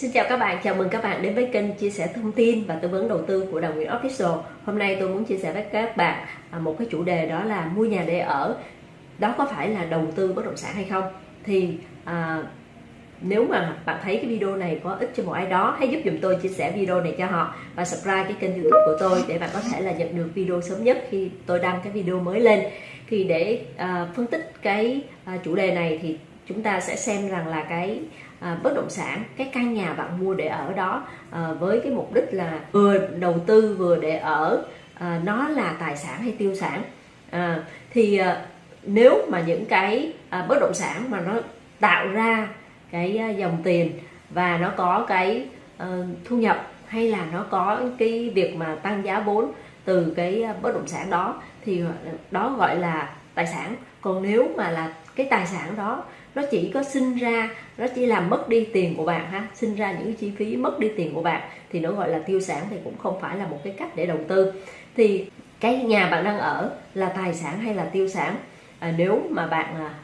Xin chào các bạn, chào mừng các bạn đến với kênh chia sẻ thông tin và tư vấn đầu tư của Đào Nguyễn Official. Hôm nay tôi muốn chia sẻ với các bạn à, một cái chủ đề đó là mua nhà để ở. Đó có phải là đầu tư bất động sản hay không? Thì à, nếu mà bạn thấy cái video này có ích cho một ai đó hãy giúp dùm tôi chia sẻ video này cho họ và subscribe cái kênh youtube của tôi để bạn có thể là nhận được video sớm nhất khi tôi đăng cái video mới lên thì để à, phân tích cái à, chủ đề này thì chúng ta sẽ xem rằng là cái à, bất động sản cái căn nhà bạn mua để ở đó à, với cái mục đích là vừa đầu tư vừa để ở à, nó là tài sản hay tiêu sản. À, thì à, nếu mà những cái à, bất động sản mà nó tạo ra cái à, dòng tiền và nó có cái à, thu nhập hay là nó có cái việc mà tăng giá vốn từ cái à, bất động sản đó thì à, đó gọi là tài sản. Còn nếu mà là cái tài sản đó nó chỉ có sinh ra nó chỉ làm mất đi tiền của bạn ha sinh ra những chi phí mất đi tiền của bạn thì nó gọi là tiêu sản thì cũng không phải là một cái cách để đầu tư. Thì cái nhà bạn đang ở là tài sản hay là tiêu sản? À, nếu mà bạn à,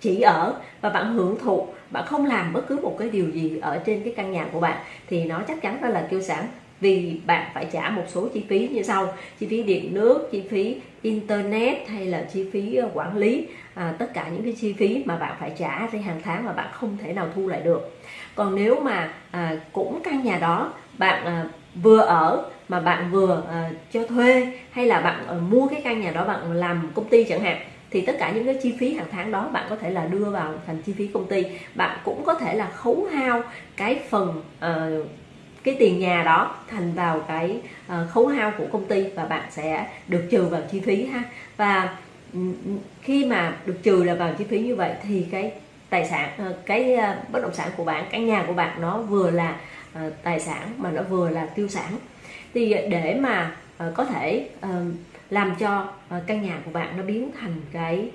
chỉ ở và bạn hưởng thụ bạn không làm bất cứ một cái điều gì ở trên cái căn nhà của bạn thì nó chắc chắn đó là tiêu sản vì bạn phải trả một số chi phí như sau. Chi phí điện nước chi phí internet hay là chi phí ờ, quản lý à, tất cả những cái chi phí mà bạn phải trả trên hàng tháng mà bạn không thể nào thu lại được. Còn nếu mà à, cũng căn nhà đó bạn à, vừa ở mà bạn vừa à, cho thuê hay là bạn à, mua cái căn nhà đó bạn làm công ty chẳng hạn thì tất cả những cái chi phí hàng tháng đó bạn có thể là đưa vào thành chi phí công ty. Bạn cũng có thể là khấu hao cái phần uh, cái tiền nhà đó thành vào cái ờ, khấu hao của công ty và bạn sẽ được trừ vào chi phí ha. Và ừ, ừ, khi mà được trừ là vào chi phí như vậy thì cái tài sản ờ, cái ờ, bất động sản của bạn căn nhà của bạn nó vừa là tài sản mà nó vừa là tiêu sản. Thì để mà có thể làm cho căn nhà của bạn nó biến thành cái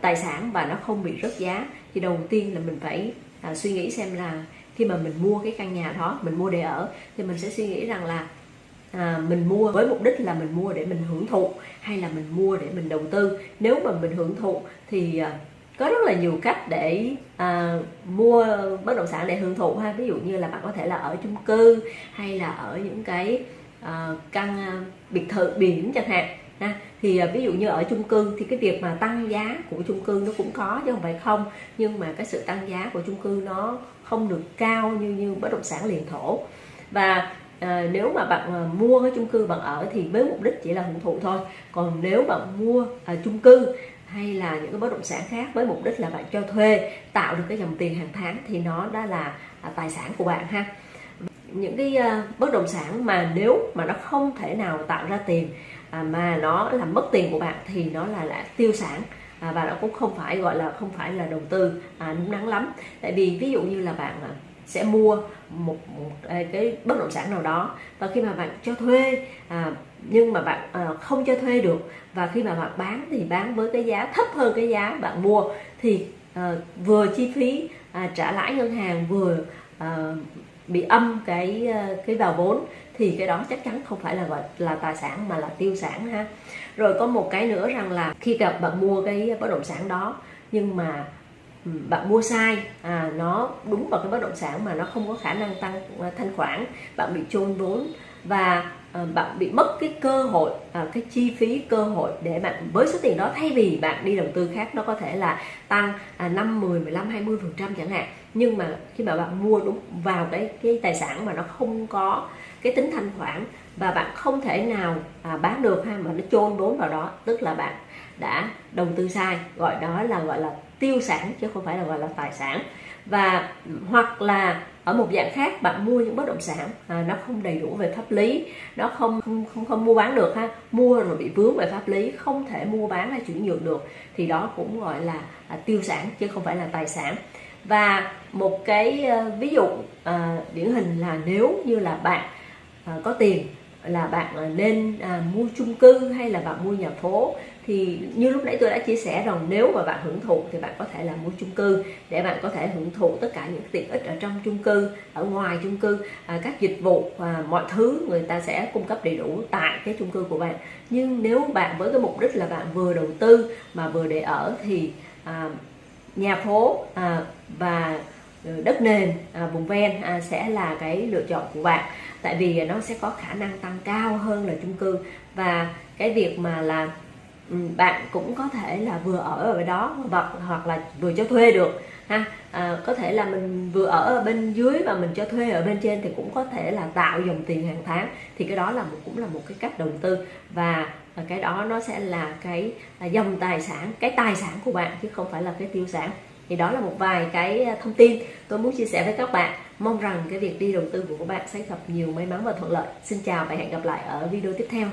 tài sản và nó không bị rớt giá thì đầu tiên là mình phải suy nghĩ xem là khi mà mình mua cái căn nhà đó mình mua để ở thì mình sẽ suy nghĩ rằng là à, mình mua với mục đích là mình mua để mình hưởng thụ hay là mình mua để mình đầu tư. Nếu mà mình hưởng thụ thì à, có rất là nhiều cách để à, mua bất động sản để hưởng thụ ha. Ví dụ như là bạn có thể là ở chung cư hay là ở những cái à, căn à, biệt thự biển chẳng hạn ha. Thì à, ví dụ như ở chung cư thì cái việc mà tăng giá của chung cư nó cũng có chứ không phải không. Nhưng mà cái sự tăng giá của chung cư nó không được cao như như bất động sản liền thổ. Và à, nếu mà bạn à, mua cái chung cư bạn ở thì với mục đích chỉ là hưởng thụ thôi. Còn nếu bạn mua à, chung cư hay là những cái bất động sản khác với mục đích là bạn cho thuê tạo được cái dòng tiền hàng tháng thì nó đã là à, tài sản của bạn ha. Những cái uh, bất động sản mà nếu mà nó không thể nào tạo ra tiền à, mà nó làm mất tiền của bạn thì nó là là tiêu sản. À, và nó cũng không phải gọi là không phải là đầu tư à, đúng đắn lắm. Tại vì ví dụ như là bạn à, sẽ mua một, một à, cái bất động sản nào đó và khi mà bạn cho thuê à, nhưng mà bạn à, không cho thuê được và khi mà bạn bán thì bán với cái giá thấp hơn cái giá bạn mua thì à, vừa chi phí à, trả lãi ngân hàng vừa à, bị âm cái ờ, cái vào vốn thì cái đó chắc chắn không phải là gọi là tài sản mà là tiêu sản ha. Rồi có một cái nữa rằng là khi gặp bạn mua cái bất động sản đó nhưng mà bạn mua sai à, nó đúng vào cái bất động sản mà nó không có khả năng tăng ờ, thanh khoản bạn bị chôn vốn và ờ, bạn bị mất cái cơ hội à, cái chi phí cơ hội để bạn với số tiền đó thay vì bạn đi đầu tư khác nó có thể là tăng 5 10 15 20 phần trăm chẳng hạn. Nhưng mà khi mà bạn mua đúng vào cái cái tài sản mà nó không có cái tính thanh khoản và bạn không thể nào à, bán được ha mà nó chôn vốn vào đó tức là bạn đã đầu tư sai gọi đó là gọi là tiêu sản chứ không phải là gọi là tài sản. Và hoặc là ở một dạng khác bạn mua những bất động sản à, nó không đầy đủ về pháp lý nó không không không, không mua bán được ha. Mua rồi bị vướng về pháp lý không thể mua bán hay chuyển nhượng được thì đó cũng gọi là à, tiêu sản chứ không phải là tài sản. Và một cái uh, ví dụ uh, điển hình là nếu như là bạn uh, có tiền là bạn à, nên à, mua chung cư hay là bạn mua nhà phố thì như lúc nãy tôi đã chia sẻ rằng nếu mà bạn hưởng thụ thì bạn có thể là mua chung cư để bạn có thể hưởng thụ tất cả những tiện ích ở trong chung cư ở ngoài chung cư à, các dịch vụ và mọi thứ người ta sẽ cung cấp đầy đủ tại cái chung cư của bạn. Nhưng nếu bạn với cái mục đích là bạn vừa đầu tư mà vừa để ở thì à, nhà phố à, và ờ, đất nền à, vùng ven à, sẽ là cái lựa chọn của bạn tại vì nó sẽ có khả năng tăng cao hơn là chung cư. Và cái việc mà là ừ, bạn cũng có thể là vừa ở ở đó hoặc hoặc là vừa cho thuê được ha. À, có thể là mình vừa ở ở bên dưới và mình cho thuê ở bên trên thì cũng có thể là tạo dòng tiền hàng tháng. Thì cái đó là một cũng là một cái cách đầu tư. Và à, cái đó nó sẽ là cái là dòng tài sản cái tài sản của bạn chứ không phải là cái tiêu sản thì đó là một vài cái à, thông tin tôi muốn chia sẻ với các bạn. Mong rằng cái việc đi đầu tư của các bạn sẽ gặp nhiều may mắn và thuận lợi. Xin chào và hẹn gặp lại ở video tiếp theo.